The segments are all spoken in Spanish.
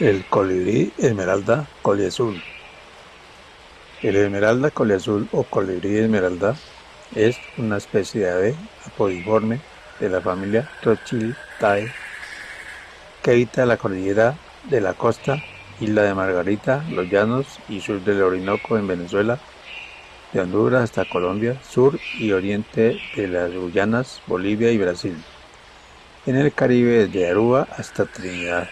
El colibrí esmeralda coliazul. El esmeralda coliazul o colibrí esmeralda es una especie de ave apodiforme de la familia Trochiltae que habita la cordillera de la costa, isla de Margarita, los llanos y sur del Orinoco en Venezuela, de Honduras hasta Colombia, sur y oriente de las Guyanas, Bolivia y Brasil. En el Caribe desde Aruba hasta Trinidad.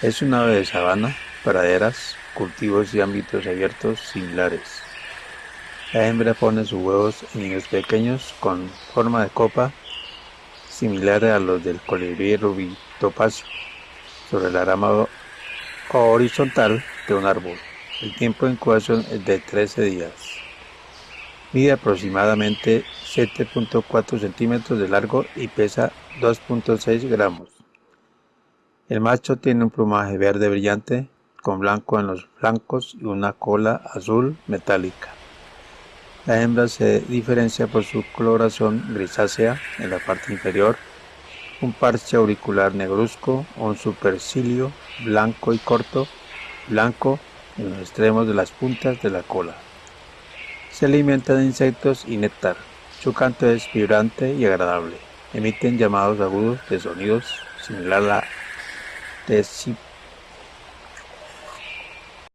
Es un ave de sabana, praderas, cultivos y ámbitos abiertos similares. La hembra pone sus huevos en niños pequeños con forma de copa, similar a los del colibrí rubí topacio, sobre la rama horizontal de un árbol. El tiempo de incubación es de 13 días. Mide aproximadamente 7.4 centímetros de largo y pesa 2.6 gramos. El macho tiene un plumaje verde brillante con blanco en los flancos y una cola azul metálica. La hembra se diferencia por su coloración grisácea en la parte inferior, un parche auricular negruzco un supercilio blanco y corto, blanco en los extremos de las puntas de la cola. Se alimenta de insectos y néctar. Su canto es vibrante y agradable. Emiten llamados agudos de sonidos similar a la teste 5